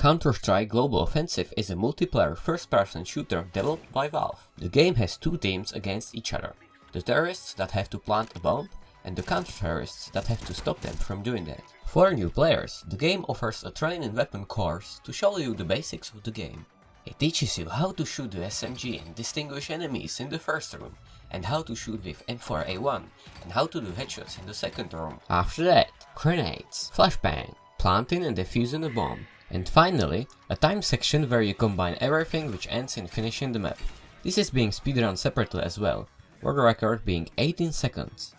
Counter-Strike Global Offensive is a multiplayer first-person shooter developed by Valve. The game has two teams against each other. The terrorists that have to plant a bomb and the counter-terrorists that have to stop them from doing that. For new players, the game offers a training weapon course to show you the basics of the game. It teaches you how to shoot the SMG and distinguish enemies in the first room, and how to shoot with M4A1, and how to do headshots in the second room. After that, grenades, flashbang, planting and defusing a bomb, and finally, a time section where you combine everything which ends in finishing the map. This is being speedrun separately as well, world record being 18 seconds.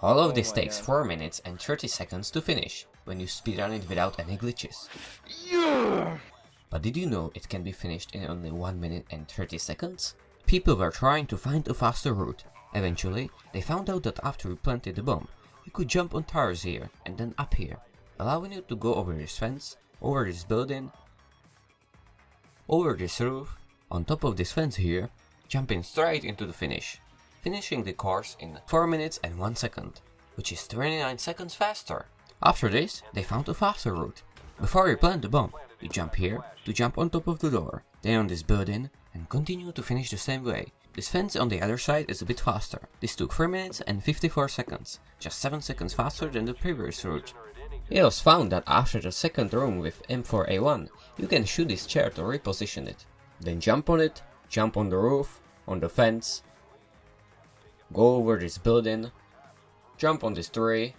All of this oh takes 4 minutes and 30 seconds to finish, when you speedrun it without any glitches. But did you know it can be finished in only 1 minute and 30 seconds? People were trying to find a faster route. Eventually, they found out that after you planted the bomb, you could jump on towers here and then up here, allowing you to go over this fence, over this building, over this roof, on top of this fence here, jumping straight into the finish, finishing the course in 4 minutes and 1 second, which is 29 seconds faster. After this, they found a faster route. Before you plant the bomb, you jump here to jump on top of the door, then on this building, and continue to finish the same way. This fence on the other side is a bit faster. This took 3 minutes and 54 seconds, just 7 seconds faster than the previous route. It was found that after the second room with M4A1, you can shoot this chair to reposition it. Then jump on it, jump on the roof, on the fence, go over this building, jump on this tree,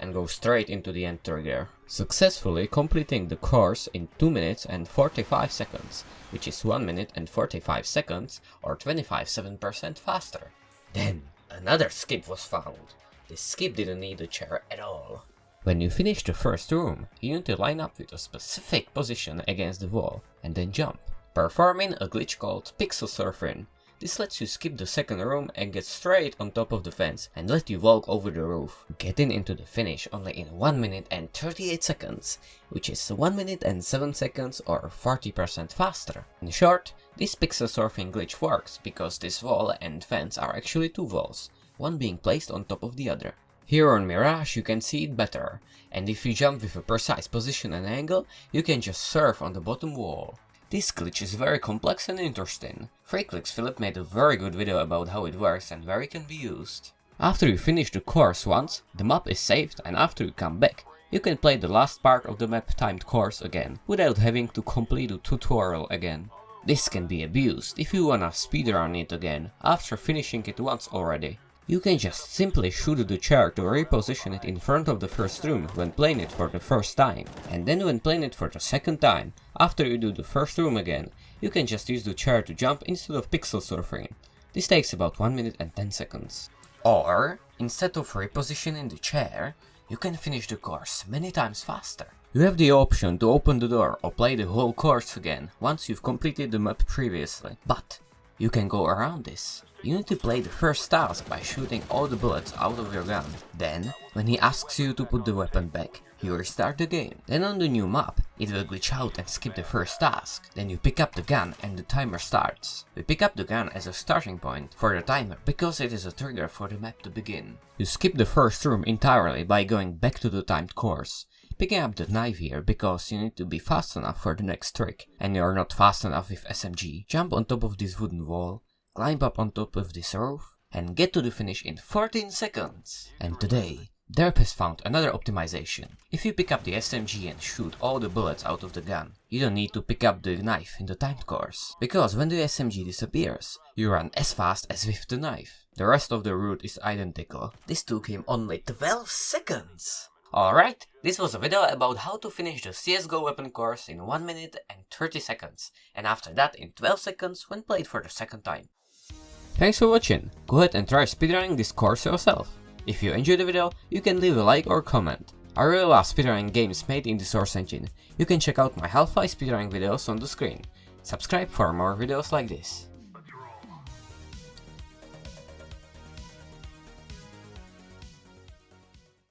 and go straight into the end trigger, successfully completing the course in 2 minutes and 45 seconds, which is 1 minute and 45 seconds or 25-7% faster. Then, another skip was found. This skip didn't need a chair at all. When you finish the first room, you need to line up with a specific position against the wall, and then jump, performing a glitch called pixel surfing, this lets you skip the second room and get straight on top of the fence and let you walk over the roof, getting into the finish only in 1 minute and 38 seconds, which is 1 minute and 7 seconds or 40% faster. In short, this pixel surfing glitch works because this wall and fence are actually two walls, one being placed on top of the other. Here on Mirage you can see it better, and if you jump with a precise position and angle, you can just surf on the bottom wall. This glitch is very complex and interesting. 3kliksphilip made a very good video about how it works and where it can be used. After you finish the course once, the map is saved and after you come back, you can play the last part of the map timed course again, without having to complete the tutorial again. This can be abused if you wanna speedrun it again, after finishing it once already. You can just simply shoot the chair to reposition it in front of the first room when playing it for the first time. And then when playing it for the second time, after you do the first room again, you can just use the chair to jump instead of pixel surfing. This takes about 1 minute and 10 seconds. Or, instead of repositioning the chair, you can finish the course many times faster. You have the option to open the door or play the whole course again once you've completed the map previously, but you can go around this. You need to play the first task by shooting all the bullets out of your gun. Then, when he asks you to put the weapon back, you restart the game. Then on the new map, it will glitch out and skip the first task. Then you pick up the gun and the timer starts. We pick up the gun as a starting point for the timer because it is a trigger for the map to begin. You skip the first room entirely by going back to the timed course. Picking up the knife here because you need to be fast enough for the next trick, and you're not fast enough with SMG. Jump on top of this wooden wall, climb up on top of this roof, and get to the finish in 14 seconds. And today, Derp has found another optimization. If you pick up the SMG and shoot all the bullets out of the gun, you don't need to pick up the knife in the timed course. Because when the SMG disappears, you run as fast as with the knife. The rest of the route is identical. This took him only 12 seconds. Alright, this was a video about how to finish the CSGO weapon course in 1 minute and 30 seconds, and after that in 12 seconds when played for the second time. Thanks for watching, go ahead and try speedrunning this course yourself. If you enjoyed the video, you can leave a like or comment. I really love speedrunning games made in the Source engine. You can check out my Half-Life speedrunning videos on the screen. Subscribe for more videos like this.